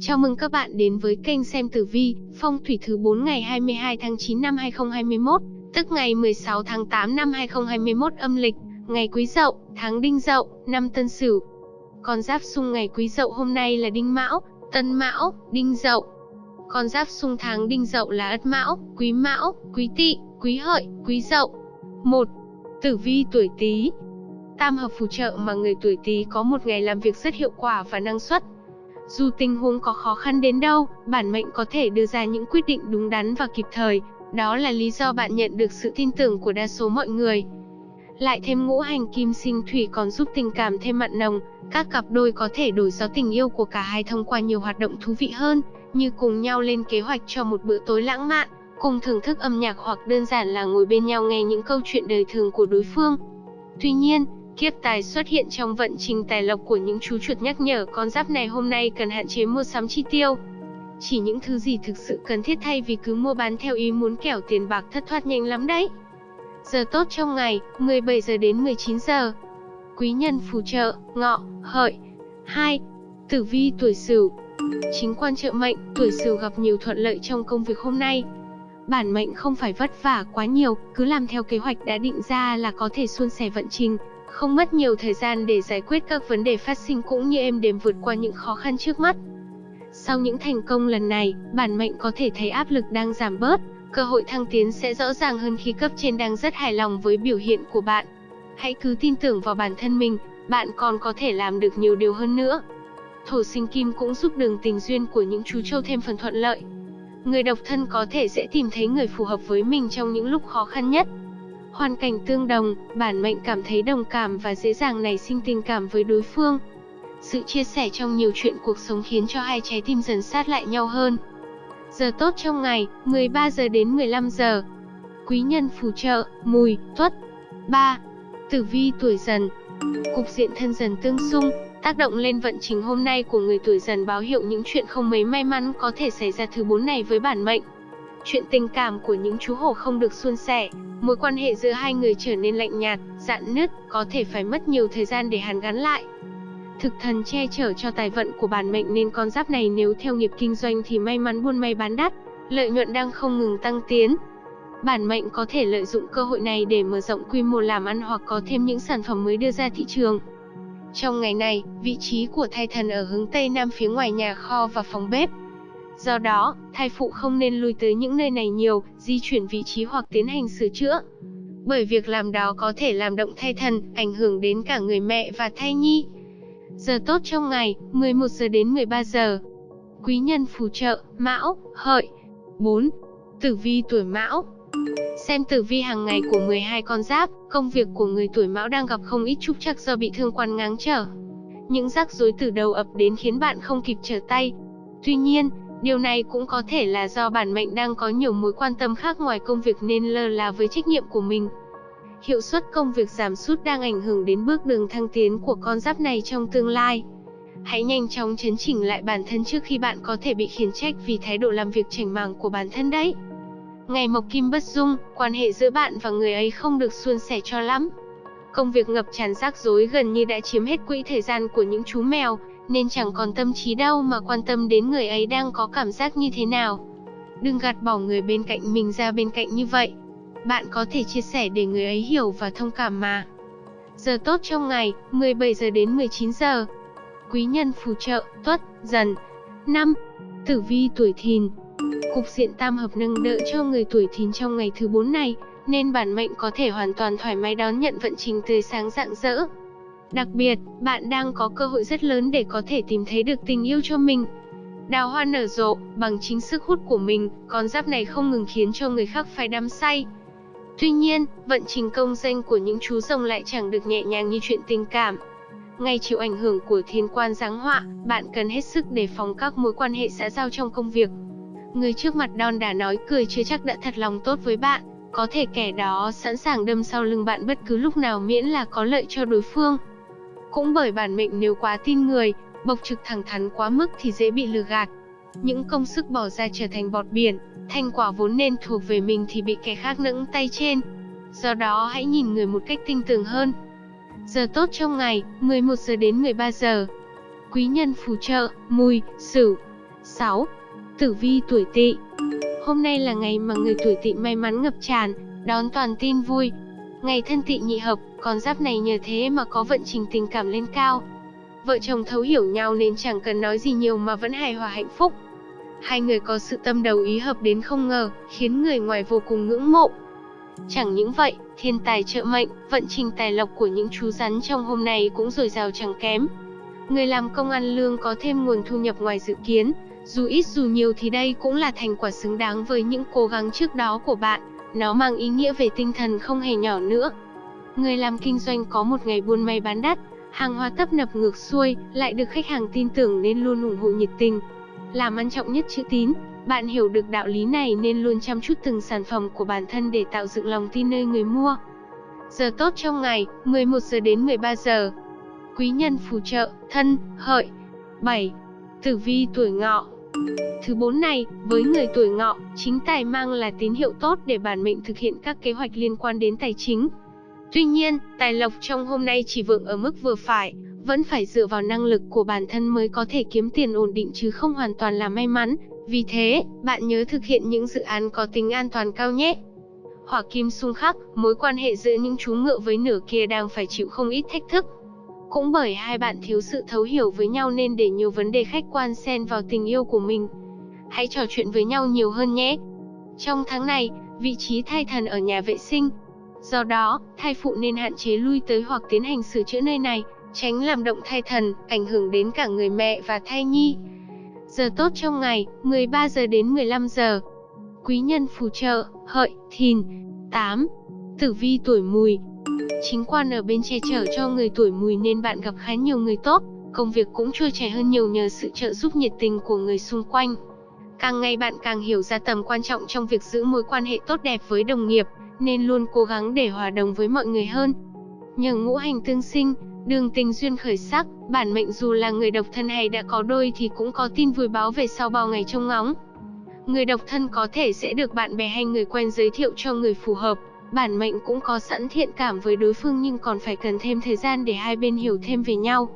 Chào mừng các bạn đến với kênh xem tử vi, phong thủy thứ 4 ngày 22 tháng 9 năm 2021, tức ngày 16 tháng 8 năm 2021 âm lịch, ngày Quý Dậu, tháng Đinh Dậu, năm Tân Sửu. Con giáp xung ngày Quý Dậu hôm nay là Đinh Mão, Tân Mão, Đinh Dậu. Con giáp xung tháng Đinh Dậu là Ất Mão, Quý Mão, Quý Tỵ, Quý Hợi, Quý Dậu. 1. Tử vi tuổi Tý. Tam hợp phù trợ mà người tuổi Tý có một ngày làm việc rất hiệu quả và năng suất. Dù tình huống có khó khăn đến đâu, bản mệnh có thể đưa ra những quyết định đúng đắn và kịp thời, đó là lý do bạn nhận được sự tin tưởng của đa số mọi người. Lại thêm ngũ hành kim sinh thủy còn giúp tình cảm thêm mặn nồng, các cặp đôi có thể đổi gió tình yêu của cả hai thông qua nhiều hoạt động thú vị hơn, như cùng nhau lên kế hoạch cho một bữa tối lãng mạn, cùng thưởng thức âm nhạc hoặc đơn giản là ngồi bên nhau nghe những câu chuyện đời thường của đối phương. Tuy nhiên, Kiếp tài xuất hiện trong vận trình tài lộc của những chú chuột nhắc nhở con giáp này hôm nay cần hạn chế mua sắm chi tiêu. Chỉ những thứ gì thực sự cần thiết thay vì cứ mua bán theo ý muốn kẻo tiền bạc thất thoát nhanh lắm đấy. Giờ tốt trong ngày, 17 giờ đến 19 giờ. Quý nhân phù trợ, ngọ, hợi. 2. Tử vi tuổi Sửu. Chính quan trợ mệnh, tuổi Sửu gặp nhiều thuận lợi trong công việc hôm nay. Bản mệnh không phải vất vả quá nhiều, cứ làm theo kế hoạch đã định ra là có thể suôn sẻ vận trình, không mất nhiều thời gian để giải quyết các vấn đề phát sinh cũng như êm đềm vượt qua những khó khăn trước mắt. Sau những thành công lần này, bản mệnh có thể thấy áp lực đang giảm bớt, cơ hội thăng tiến sẽ rõ ràng hơn khi cấp trên đang rất hài lòng với biểu hiện của bạn. Hãy cứ tin tưởng vào bản thân mình, bạn còn có thể làm được nhiều điều hơn nữa. Thổ sinh kim cũng giúp đường tình duyên của những chú trâu thêm phần thuận lợi. Người độc thân có thể sẽ tìm thấy người phù hợp với mình trong những lúc khó khăn nhất. Hoàn cảnh tương đồng, bản mệnh cảm thấy đồng cảm và dễ dàng nảy sinh tình cảm với đối phương. Sự chia sẻ trong nhiều chuyện cuộc sống khiến cho hai trái tim dần sát lại nhau hơn. Giờ tốt trong ngày, 13 giờ đến 15 giờ. Quý nhân phù trợ, mùi, tuất. 3. Tử vi tuổi dần. Cục diện thân dần tương xung, tác động lên vận trình hôm nay của người tuổi dần báo hiệu những chuyện không mấy may mắn có thể xảy ra thứ bốn này với bản mệnh. Chuyện tình cảm của những chú hổ không được suôn sẻ, mối quan hệ giữa hai người trở nên lạnh nhạt, dạn nứt, có thể phải mất nhiều thời gian để hàn gắn lại. Thực thần che chở cho tài vận của bản mệnh nên con giáp này nếu theo nghiệp kinh doanh thì may mắn buôn may bán đắt, lợi nhuận đang không ngừng tăng tiến. Bản mệnh có thể lợi dụng cơ hội này để mở rộng quy mô làm ăn hoặc có thêm những sản phẩm mới đưa ra thị trường. Trong ngày này, vị trí của thai thần ở hướng Tây Nam phía ngoài nhà kho và phòng bếp, Do đó, thai phụ không nên lui tới những nơi này nhiều, di chuyển vị trí hoặc tiến hành sửa chữa. Bởi việc làm đó có thể làm động thai thần, ảnh hưởng đến cả người mẹ và thai nhi. Giờ tốt trong ngày, 11 giờ đến 13 giờ. Quý nhân phù trợ, Mão, Hợi. 4. Tử vi tuổi Mão. Xem tử vi hàng ngày của 12 con giáp, công việc của người tuổi Mão đang gặp không ít trục trặc do bị thương quan ngáng trở. Những rắc rối từ đầu ập đến khiến bạn không kịp trở tay. Tuy nhiên, Điều này cũng có thể là do bản mệnh đang có nhiều mối quan tâm khác ngoài công việc nên lơ là với trách nhiệm của mình. Hiệu suất công việc giảm sút đang ảnh hưởng đến bước đường thăng tiến của con giáp này trong tương lai. Hãy nhanh chóng chấn chỉnh lại bản thân trước khi bạn có thể bị khiển trách vì thái độ làm việc chảnh màng của bản thân đấy. Ngày mộc kim bất dung, quan hệ giữa bạn và người ấy không được suôn sẻ cho lắm. Công việc ngập tràn rắc rối gần như đã chiếm hết quỹ thời gian của những chú mèo, nên chẳng còn tâm trí đâu mà quan tâm đến người ấy đang có cảm giác như thế nào. Đừng gạt bỏ người bên cạnh mình ra bên cạnh như vậy. Bạn có thể chia sẻ để người ấy hiểu và thông cảm mà. Giờ tốt trong ngày, 17 giờ đến 19 giờ. Quý nhân phù trợ, tuất, dần. 5. Tử vi tuổi thìn. Cục diện tam hợp nâng đỡ cho người tuổi thìn trong ngày thứ 4 này, nên bản mệnh có thể hoàn toàn thoải mái đón nhận vận trình tươi sáng rạng rỡ, Đặc biệt, bạn đang có cơ hội rất lớn để có thể tìm thấy được tình yêu cho mình. Đào hoa nở rộ, bằng chính sức hút của mình, con giáp này không ngừng khiến cho người khác phải đắm say. Tuy nhiên, vận trình công danh của những chú rồng lại chẳng được nhẹ nhàng như chuyện tình cảm. Ngay chịu ảnh hưởng của thiên quan giáng họa, bạn cần hết sức đề phòng các mối quan hệ xã giao trong công việc. Người trước mặt đon đả nói cười chưa chắc đã thật lòng tốt với bạn, có thể kẻ đó sẵn sàng đâm sau lưng bạn bất cứ lúc nào miễn là có lợi cho đối phương. Cũng bởi bản mệnh nếu quá tin người, bộc trực thẳng thắn quá mức thì dễ bị lừa gạt. Những công sức bỏ ra trở thành bọt biển, thành quả vốn nên thuộc về mình thì bị kẻ khác nẫng tay trên. Do đó hãy nhìn người một cách tinh tường hơn. Giờ tốt trong ngày, 11 giờ đến 13 giờ. Quý nhân phù trợ, mùi, sửu. 6. Tử vi tuổi Tỵ. Hôm nay là ngày mà người tuổi Tỵ may mắn ngập tràn, đón toàn tin vui. Ngày thân tị nhị hợp, con giáp này nhờ thế mà có vận trình tình cảm lên cao. Vợ chồng thấu hiểu nhau nên chẳng cần nói gì nhiều mà vẫn hài hòa hạnh phúc. Hai người có sự tâm đầu ý hợp đến không ngờ, khiến người ngoài vô cùng ngưỡng mộ. Chẳng những vậy, thiên tài trợ mệnh, vận trình tài lộc của những chú rắn trong hôm nay cũng dồi dào chẳng kém. Người làm công ăn lương có thêm nguồn thu nhập ngoài dự kiến, dù ít dù nhiều thì đây cũng là thành quả xứng đáng với những cố gắng trước đó của bạn, nó mang ý nghĩa về tinh thần không hề nhỏ nữa. Người làm kinh doanh có một ngày buôn may bán đắt, hàng hóa tấp nập ngược xuôi, lại được khách hàng tin tưởng nên luôn ủng hộ nhiệt tình. Làm ăn trọng nhất chữ tín, bạn hiểu được đạo lý này nên luôn chăm chút từng sản phẩm của bản thân để tạo dựng lòng tin nơi người mua. Giờ tốt trong ngày, 11 giờ đến 13 giờ. Quý nhân phù trợ, thân, hợi. 7. Tử vi tuổi ngọ Thứ bốn này, với người tuổi ngọ, chính tài mang là tín hiệu tốt để bản mệnh thực hiện các kế hoạch liên quan đến tài chính. Tuy nhiên, tài lộc trong hôm nay chỉ vượng ở mức vừa phải, vẫn phải dựa vào năng lực của bản thân mới có thể kiếm tiền ổn định chứ không hoàn toàn là may mắn. Vì thế, bạn nhớ thực hiện những dự án có tính an toàn cao nhé. Hỏa kim xung khắc, mối quan hệ giữa những chú ngựa với nửa kia đang phải chịu không ít thách thức. Cũng bởi hai bạn thiếu sự thấu hiểu với nhau nên để nhiều vấn đề khách quan xen vào tình yêu của mình. Hãy trò chuyện với nhau nhiều hơn nhé. Trong tháng này, vị trí thai thần ở nhà vệ sinh. Do đó, thai phụ nên hạn chế lui tới hoặc tiến hành sửa chữa nơi này, tránh làm động thai thần, ảnh hưởng đến cả người mẹ và thai nhi. Giờ tốt trong ngày, 13 giờ đến 15 giờ. Quý nhân phù trợ, hợi, thìn. 8. Tử vi tuổi mùi, Chính quan ở bên che chở cho người tuổi mùi nên bạn gặp khá nhiều người tốt, công việc cũng trôi chảy hơn nhiều nhờ sự trợ giúp nhiệt tình của người xung quanh. Càng ngày bạn càng hiểu ra tầm quan trọng trong việc giữ mối quan hệ tốt đẹp với đồng nghiệp, nên luôn cố gắng để hòa đồng với mọi người hơn. Nhờ ngũ hành tương sinh, đường tình duyên khởi sắc, bản mệnh dù là người độc thân hay đã có đôi thì cũng có tin vui báo về sau bao ngày trông ngóng. Người độc thân có thể sẽ được bạn bè hay người quen giới thiệu cho người phù hợp, Bản mệnh cũng có sẵn thiện cảm với đối phương nhưng còn phải cần thêm thời gian để hai bên hiểu thêm về nhau.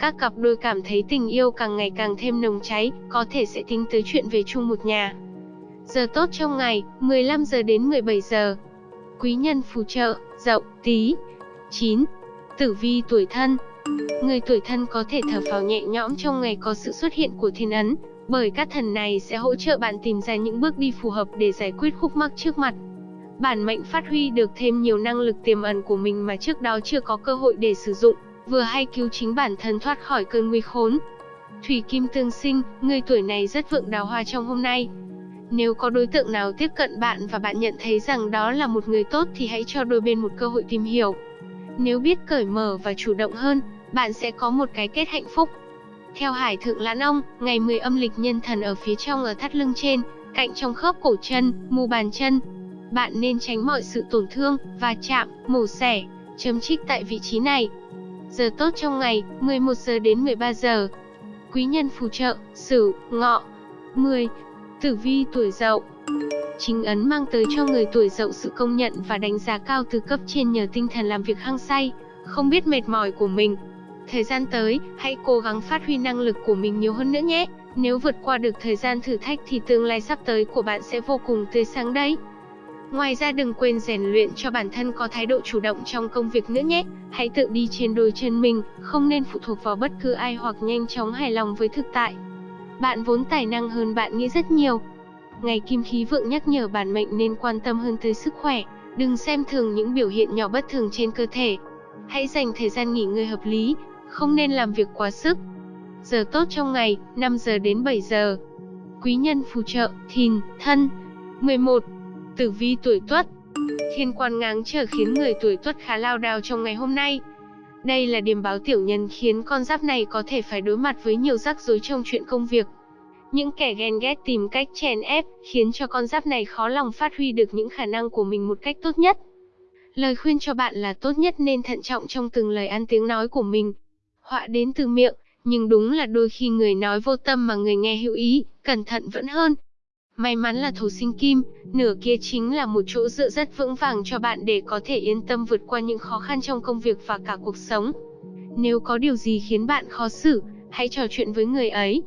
Các cặp đôi cảm thấy tình yêu càng ngày càng thêm nồng cháy, có thể sẽ tính tới chuyện về chung một nhà. Giờ tốt trong ngày, 15 giờ đến 17 giờ. Quý nhân phù trợ, dậu, tí. 9. Tử vi tuổi thân Người tuổi thân có thể thở phào nhẹ nhõm trong ngày có sự xuất hiện của thiên ấn, bởi các thần này sẽ hỗ trợ bạn tìm ra những bước đi phù hợp để giải quyết khúc mắc trước mặt bản mệnh phát huy được thêm nhiều năng lực tiềm ẩn của mình mà trước đó chưa có cơ hội để sử dụng, vừa hay cứu chính bản thân thoát khỏi cơn nguy khốn. Thủy Kim Tương Sinh, người tuổi này rất vượng đào hoa trong hôm nay. Nếu có đối tượng nào tiếp cận bạn và bạn nhận thấy rằng đó là một người tốt thì hãy cho đôi bên một cơ hội tìm hiểu. Nếu biết cởi mở và chủ động hơn, bạn sẽ có một cái kết hạnh phúc. Theo Hải Thượng Lãn Ông, ngày 10 âm lịch nhân thần ở phía trong ở thắt lưng trên, cạnh trong khớp cổ chân, mu bàn chân, bạn nên tránh mọi sự tổn thương, va chạm, mổ xẻ, chấm trích tại vị trí này. Giờ tốt trong ngày, 11 giờ đến 13 giờ. Quý nhân phù trợ, Sửu, Ngọ. 10. Tử vi tuổi Dậu. Chính ấn mang tới cho người tuổi Dậu sự công nhận và đánh giá cao từ cấp trên nhờ tinh thần làm việc hăng say, không biết mệt mỏi của mình. Thời gian tới, hãy cố gắng phát huy năng lực của mình nhiều hơn nữa nhé. Nếu vượt qua được thời gian thử thách thì tương lai sắp tới của bạn sẽ vô cùng tươi sáng đấy. Ngoài ra đừng quên rèn luyện cho bản thân có thái độ chủ động trong công việc nữa nhé. Hãy tự đi trên đôi chân mình, không nên phụ thuộc vào bất cứ ai hoặc nhanh chóng hài lòng với thực tại. Bạn vốn tài năng hơn bạn nghĩ rất nhiều. Ngày kim khí vượng nhắc nhở bản mệnh nên quan tâm hơn tới sức khỏe, đừng xem thường những biểu hiện nhỏ bất thường trên cơ thể. Hãy dành thời gian nghỉ ngơi hợp lý, không nên làm việc quá sức. Giờ tốt trong ngày, 5 giờ đến 7 giờ. Quý nhân phù trợ, thìn, thân. 11. Tử vi tuổi Tuất Thiên quan ngáng trở khiến người tuổi Tuất khá lao đao trong ngày hôm nay. Đây là điểm báo tiểu nhân khiến con giáp này có thể phải đối mặt với nhiều rắc rối trong chuyện công việc. Những kẻ ghen ghét tìm cách chèn ép, khiến cho con giáp này khó lòng phát huy được những khả năng của mình một cách tốt nhất. Lời khuyên cho bạn là tốt nhất nên thận trọng trong từng lời ăn tiếng nói của mình. Họa đến từ miệng, nhưng đúng là đôi khi người nói vô tâm mà người nghe hữu ý, cẩn thận vẫn hơn. May mắn là thổ sinh kim, nửa kia chính là một chỗ dựa rất vững vàng cho bạn để có thể yên tâm vượt qua những khó khăn trong công việc và cả cuộc sống. Nếu có điều gì khiến bạn khó xử, hãy trò chuyện với người ấy.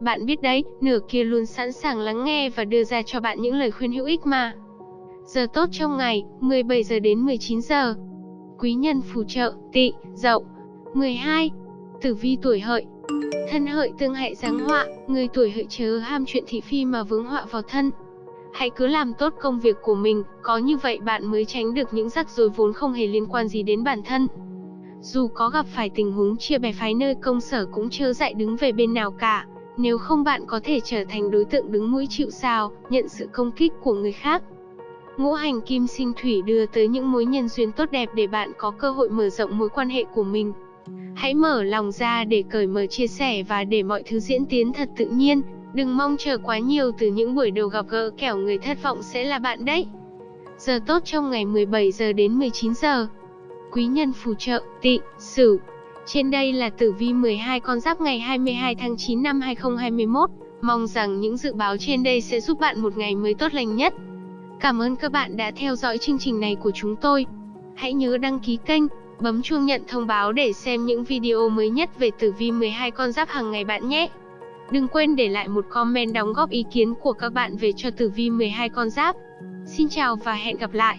Bạn biết đấy, nửa kia luôn sẵn sàng lắng nghe và đưa ra cho bạn những lời khuyên hữu ích mà. Giờ tốt trong ngày, 17 giờ đến 19 giờ. Quý nhân phù trợ, tỵ, dậu. 12. Tử vi tuổi hợi. Thân hợi tương hại giáng họa, người tuổi hợi chớ ham chuyện thị phi mà vướng họa vào thân. Hãy cứ làm tốt công việc của mình, có như vậy bạn mới tránh được những rắc rối vốn không hề liên quan gì đến bản thân. Dù có gặp phải tình huống chia bè phái nơi công sở cũng chớ dại đứng về bên nào cả, nếu không bạn có thể trở thành đối tượng đứng mũi chịu sào, nhận sự công kích của người khác. Ngũ hành kim sinh thủy đưa tới những mối nhân duyên tốt đẹp để bạn có cơ hội mở rộng mối quan hệ của mình. Hãy mở lòng ra để cởi mở chia sẻ và để mọi thứ diễn tiến thật tự nhiên, đừng mong chờ quá nhiều từ những buổi đầu gặp gỡ kẻo người thất vọng sẽ là bạn đấy. Giờ tốt trong ngày 17 giờ đến 19 giờ. Quý nhân phù trợ, tị, sửu. Trên đây là tử vi 12 con giáp ngày 22 tháng 9 năm 2021. Mong rằng những dự báo trên đây sẽ giúp bạn một ngày mới tốt lành nhất. Cảm ơn các bạn đã theo dõi chương trình này của chúng tôi. Hãy nhớ đăng ký kênh, bấm chuông nhận thông báo để xem những video mới nhất về tử vi 12 con giáp hàng ngày bạn nhé. Đừng quên để lại một comment đóng góp ý kiến của các bạn về cho tử vi 12 con giáp. Xin chào và hẹn gặp lại.